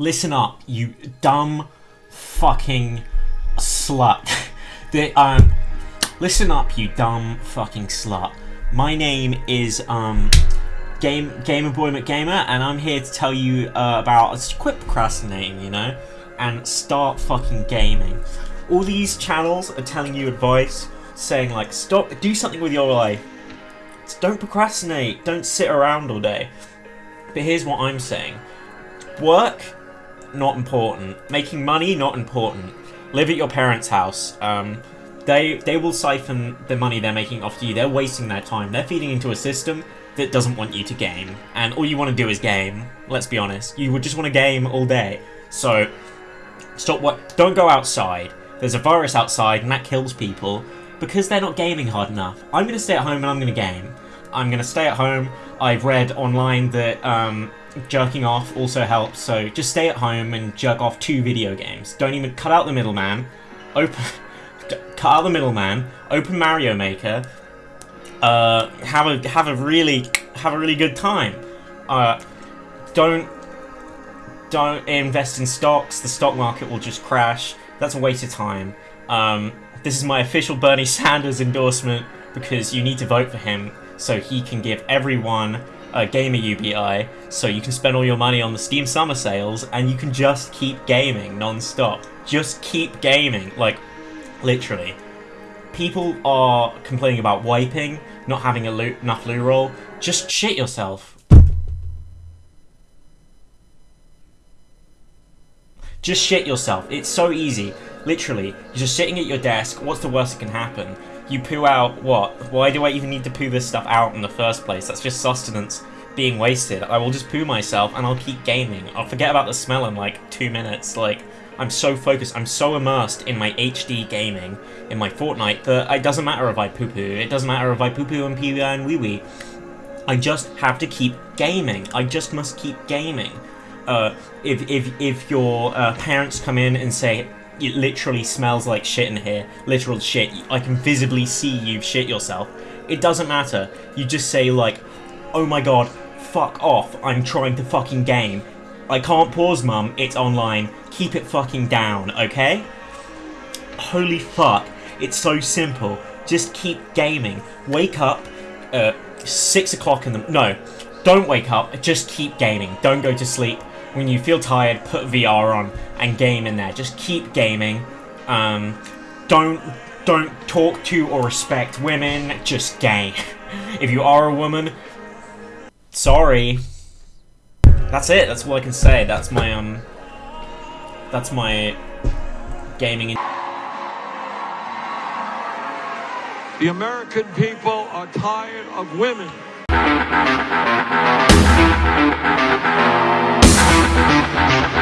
listen up, you dumb fucking slut. the, um, listen up, you dumb fucking slut. My name is um, Game Gamer Boy McGamer, and I'm here to tell you uh, about quit procrastinating, you know, and start fucking gaming. All these channels are telling you advice, saying like, stop, do something with your life. Don't procrastinate. Don't sit around all day. But here's what I'm saying. Work, not important. Making money, not important. Live at your parents' house. Um, they they will siphon the money they're making off you. They're wasting their time. They're feeding into a system that doesn't want you to game. And all you want to do is game. Let's be honest. You would just want to game all day. So, stop what. Don't go outside. There's a virus outside and that kills people because they're not gaming hard enough. I'm going to stay at home and I'm going to game. I'm going to stay at home. I've read online that um, jerking off also helps, so just stay at home and jerk off to video games. Don't even cut out the middleman. Open, cut out the middleman. Open Mario Maker. Uh, have a have a really have a really good time. Uh, don't don't invest in stocks. The stock market will just crash. That's a waste of time. Um, this is my official Bernie Sanders endorsement because you need to vote for him so he can give everyone a gamer UBI so you can spend all your money on the Steam summer sales and you can just keep gaming non-stop. Just keep gaming, like, literally. People are complaining about wiping, not having a loot, enough loot roll. Just shit yourself. Just shit yourself. It's so easy. Literally, you're just sitting at your desk. What's the worst that can happen? You poo out what? Why do I even need to poo this stuff out in the first place? That's just sustenance being wasted. I will just poo myself and I'll keep gaming. I'll forget about the smell in like two minutes. Like, I'm so focused, I'm so immersed in my HD gaming, in my Fortnite, that it doesn't matter if I poo-poo. It doesn't matter if I poo-poo and pee wee and wee-wee. I just have to keep gaming. I just must keep gaming. Uh, if, if, if your uh, parents come in and say, it literally smells like shit in here, literal shit, I can visibly see you've shit yourself, it doesn't matter. You just say like, oh my god, fuck off, I'm trying to fucking game. I can't pause, mum, it's online. Keep it fucking down, okay? Holy fuck, it's so simple. Just keep gaming. Wake up at 6 o'clock in the... No, don't wake up, just keep gaming. Don't go to sleep. When you feel tired, put VR on and game in there. Just keep gaming. Um, don't don't talk to or respect women, just game. if you are a woman, sorry. That's it. That's all I can say. That's my um. That's my gaming. The American people are tired of women. Thank you.